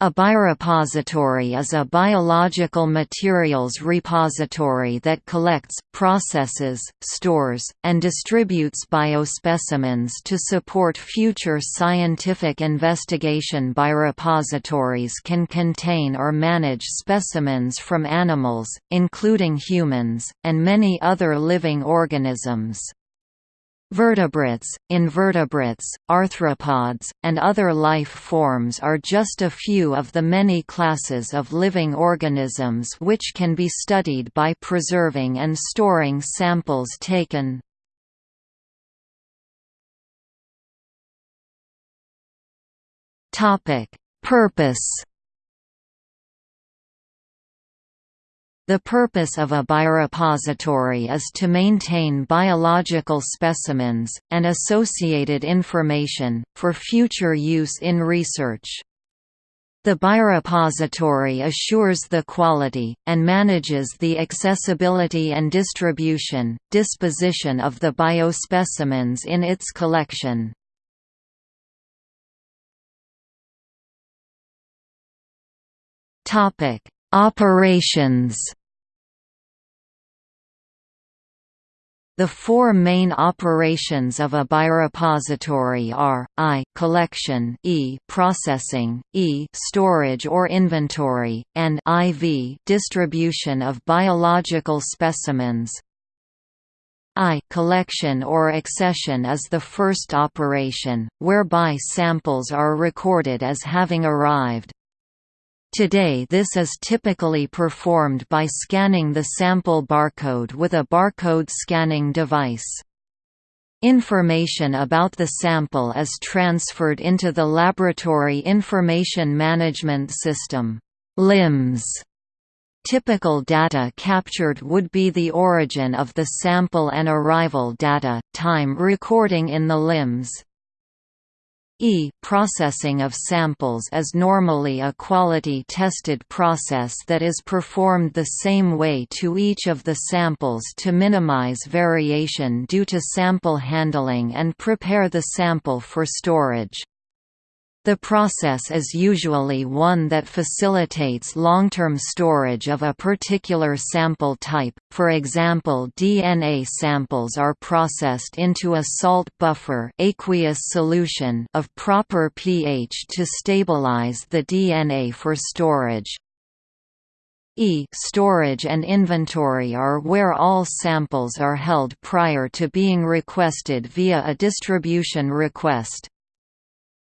A biorepository is a biological materials repository that collects, processes, stores, and distributes biospecimens to support future scientific investigation. Biorepositories can contain or manage specimens from animals, including humans, and many other living organisms. Vertebrates, invertebrates, arthropods, and other life forms are just a few of the many classes of living organisms which can be studied by preserving and storing samples taken. Purpose The purpose of a biorepository is to maintain biological specimens, and associated information, for future use in research. The biorepository assures the quality, and manages the accessibility and distribution, disposition of the biospecimens in its collection. Operations The four main operations of a biorepository are, I collection e processing, e storage or inventory, and IV distribution of biological specimens. I collection or accession is the first operation, whereby samples are recorded as having arrived. Today this is typically performed by scanning the sample barcode with a barcode scanning device. Information about the sample is transferred into the Laboratory Information Management System LIMS. Typical data captured would be the origin of the sample and arrival data, time recording in the LIMS, E processing of samples is normally a quality-tested process that is performed the same way to each of the samples to minimize variation due to sample handling and prepare the sample for storage. The process is usually one that facilitates long-term storage of a particular sample type, for example DNA samples are processed into a salt buffer aqueous solution of proper pH to stabilize the DNA for storage. E storage and inventory are where all samples are held prior to being requested via a distribution request.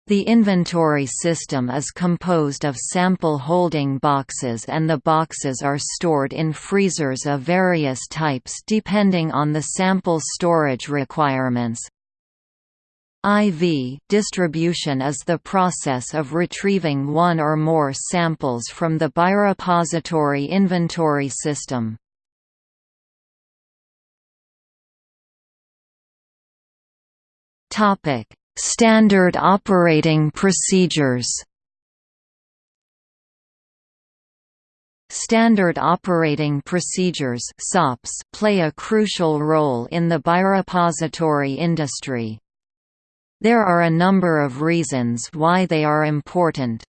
The inventory system is composed of sample holding boxes and the boxes are stored in freezers of various types depending on the sample storage requirements. IV distribution is the process of retrieving one or more samples from the biorepository inventory system. Topic Standard operating procedures Standard operating procedures SOPs play a crucial role in the biorepository industry. There are a number of reasons why they are important.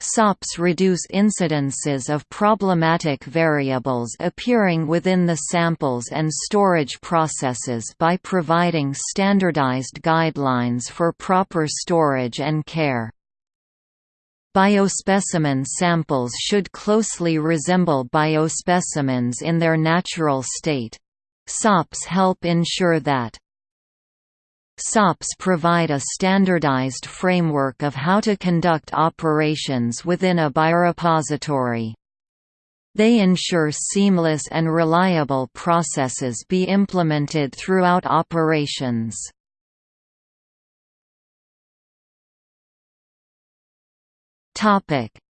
SOPs reduce incidences of problematic variables appearing within the samples and storage processes by providing standardized guidelines for proper storage and care. Biospecimen samples should closely resemble biospecimens in their natural state. SOPs help ensure that SOPs provide a standardized framework of how to conduct operations within a biorepository. They ensure seamless and reliable processes be implemented throughout operations.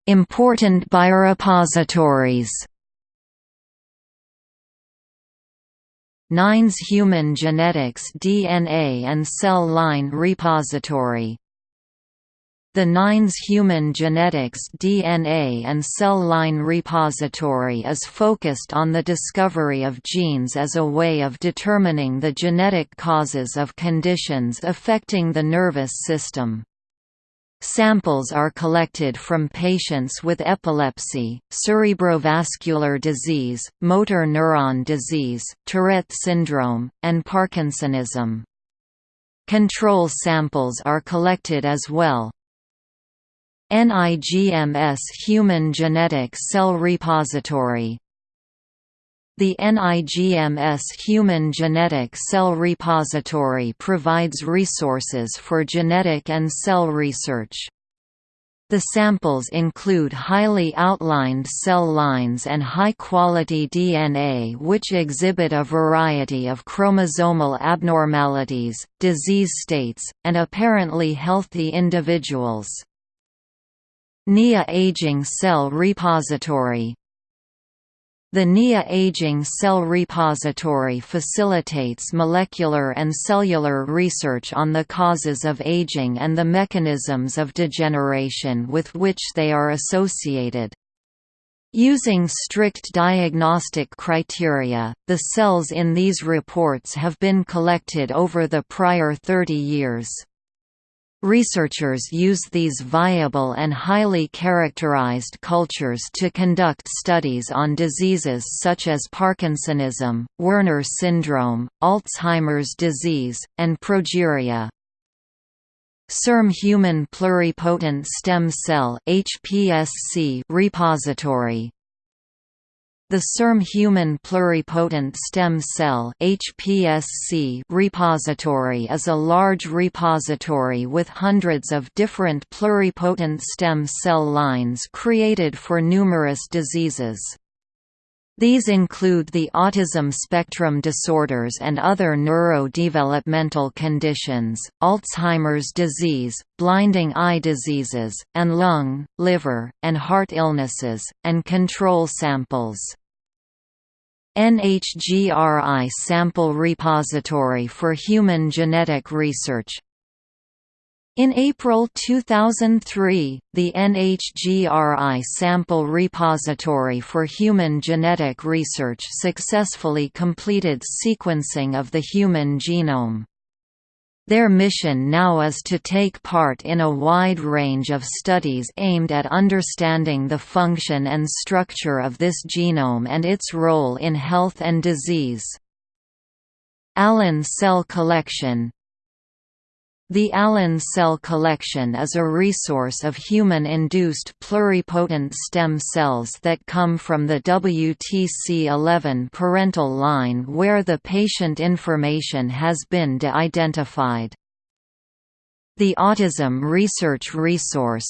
Important biorepositories NINDS Human Genetics DNA and Cell Line Repository the NINDS Human Genetics DNA and Cell Line Repository is focused on the discovery of genes as a way of determining the genetic causes of conditions affecting the nervous system. Samples are collected from patients with epilepsy, cerebrovascular disease, motor neuron disease, Tourette syndrome, and Parkinsonism. Control samples are collected as well. NIGMS Human Genetic Cell Repository the NIGMS Human Genetic Cell Repository provides resources for genetic and cell research. The samples include highly outlined cell lines and high-quality DNA which exhibit a variety of chromosomal abnormalities, disease states, and apparently healthy individuals. NIA Aging Cell Repository the NIA Aging Cell Repository facilitates molecular and cellular research on the causes of aging and the mechanisms of degeneration with which they are associated. Using strict diagnostic criteria, the cells in these reports have been collected over the prior 30 years. Researchers use these viable and highly characterized cultures to conduct studies on diseases such as Parkinsonism, Werner syndrome, Alzheimer's disease, and progeria. CIRM Human Pluripotent Stem Cell repository the CIRM Human Pluripotent Stem Cell HPSC repository is a large repository with hundreds of different pluripotent stem cell lines created for numerous diseases. These include the autism spectrum disorders and other neurodevelopmental conditions, Alzheimer's disease, blinding eye diseases, and lung, liver, and heart illnesses, and control samples. NHGRI Sample Repository for Human Genetic Research in April 2003, the NHGRI Sample Repository for Human Genetic Research successfully completed sequencing of the human genome. Their mission now is to take part in a wide range of studies aimed at understanding the function and structure of this genome and its role in health and disease. Allen Cell Collection the Allen cell collection is a resource of human-induced pluripotent stem cells that come from the WTC11 parental line where the patient information has been de-identified. The Autism Research Resource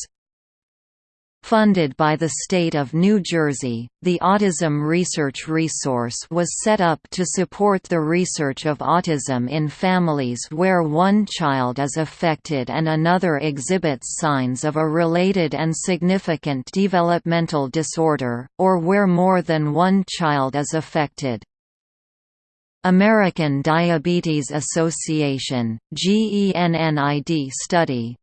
Funded by the state of New Jersey, the Autism Research Resource was set up to support the research of autism in families where one child is affected and another exhibits signs of a related and significant developmental disorder, or where more than one child is affected. American Diabetes Association GENNID study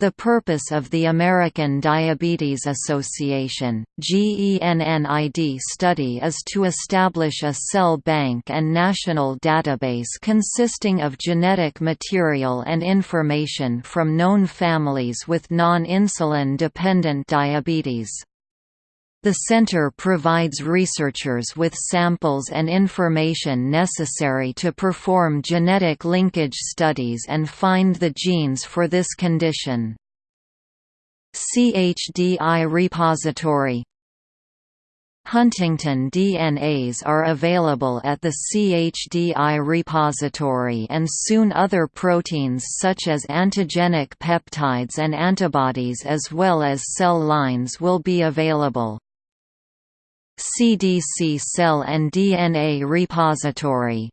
the purpose of the American Diabetes Association GENNID study is to establish a cell bank and national database consisting of genetic material and information from known families with non-insulin dependent diabetes. The center provides researchers with samples and information necessary to perform genetic linkage studies and find the genes for this condition. CHDI repository Huntington DNAs are available at the CHDI repository and soon other proteins such as antigenic peptides and antibodies as well as cell lines will be available. CDC Cell and DNA Repository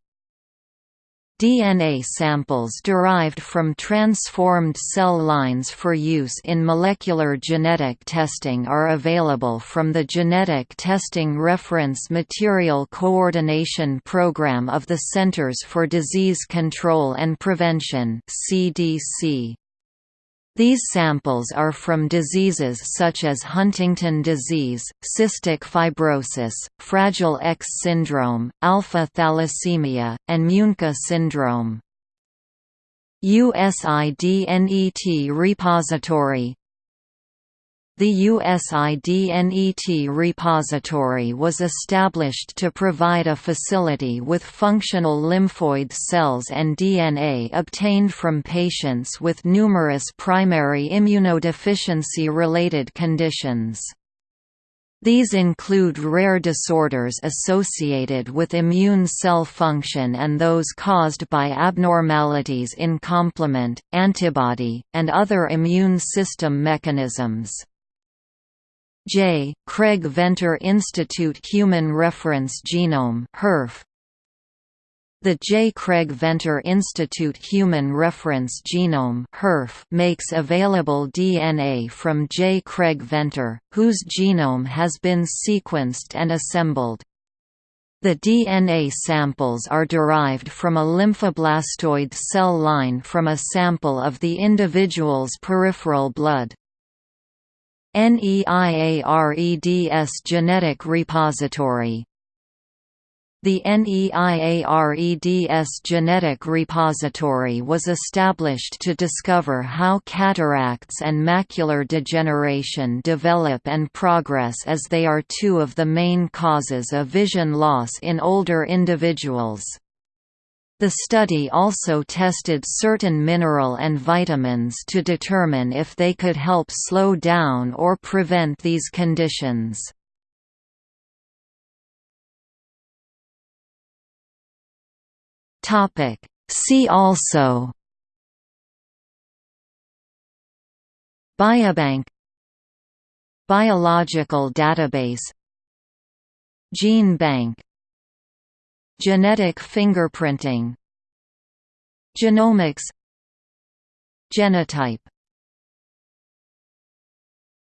DNA samples derived from transformed cell lines for use in molecular genetic testing are available from the Genetic Testing Reference Material Coordination Program of the Centers for Disease Control and Prevention CDC. These samples are from diseases such as Huntington disease, cystic fibrosis, Fragile X syndrome, alpha thalassemia, and Muenke syndrome. USIDNET repository the USIDNET repository was established to provide a facility with functional lymphoid cells and DNA obtained from patients with numerous primary immunodeficiency-related conditions. These include rare disorders associated with immune cell function and those caused by abnormalities in complement, antibody, and other immune system mechanisms. J. Craig Venter Institute Human Reference Genome the J. Craig Venter Institute Human Reference Genome makes available DNA from J. Craig Venter, whose genome has been sequenced and assembled. The DNA samples are derived from a lymphoblastoid cell line from a sample of the individual's peripheral blood. NEIAREDS Genetic Repository the NEIAREDS Genetic Repository was established to discover how cataracts and macular degeneration develop and progress as they are two of the main causes of vision loss in older individuals. The study also tested certain mineral and vitamins to determine if they could help slow down or prevent these conditions. See also Biobank Biological database Gene bank Genetic fingerprinting. Genomics. Genotype